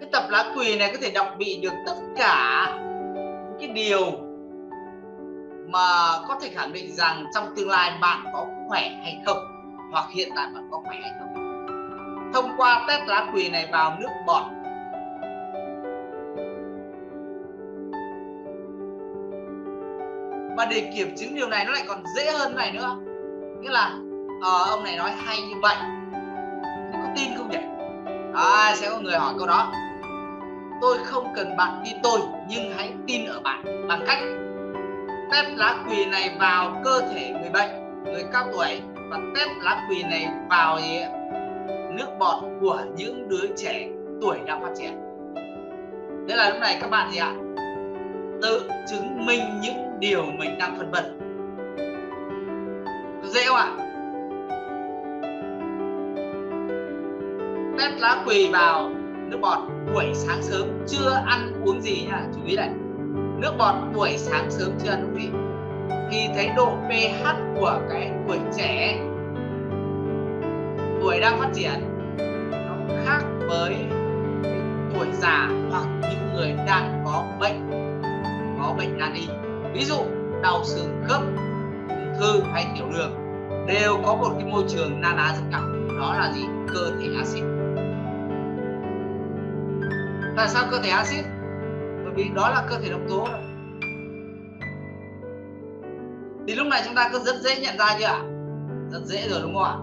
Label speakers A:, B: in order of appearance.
A: cái tập lá quỳ này có thể đọc bị được tất cả những cái điều mà có thể khẳng định rằng trong tương lai bạn có khỏe hay không hoặc hiện tại bạn có khỏe hay không. Thông qua test lá quỳ này vào nước bọt. Và để kiểm chứng điều này nó lại còn dễ hơn này nữa. Nghĩa là à, ông này nói hay như vậy. Có tin không nhỉ? À, sẽ có người hỏi câu đó tôi không cần bạn tin tôi, nhưng hãy tin ở bạn bằng cách test lá quỳ này vào cơ thể người bệnh, người cao tuổi, và test lá quỳ này vào nước bọt của những đứa trẻ tuổi đang phát triển. Thế là lúc này các bạn gì ạ? Tự chứng minh những điều mình đang phân vân. Dễ không ạ? Test lá quỳ vào nước bọt buổi sáng sớm, chưa ăn uống gì nha, chú ý này. Nước bọt buổi sáng sớm chưa ăn uống gì? Thì thấy độ pH của cái tuổi trẻ, tuổi đang phát triển, nó khác với tuổi già hoặc những người đang có bệnh có bệnh nan y. Ví dụ, đau xương khớp, ung thư hay tiểu đường, đều có một cái môi trường na ná rất cao. Đó là gì? Cơ thể axit tại sao cơ thể axit? Bởi vì đó là cơ thể độc tố thì lúc này chúng ta cứ rất dễ nhận ra chưa ạ? Rất dễ rồi đúng không ạ?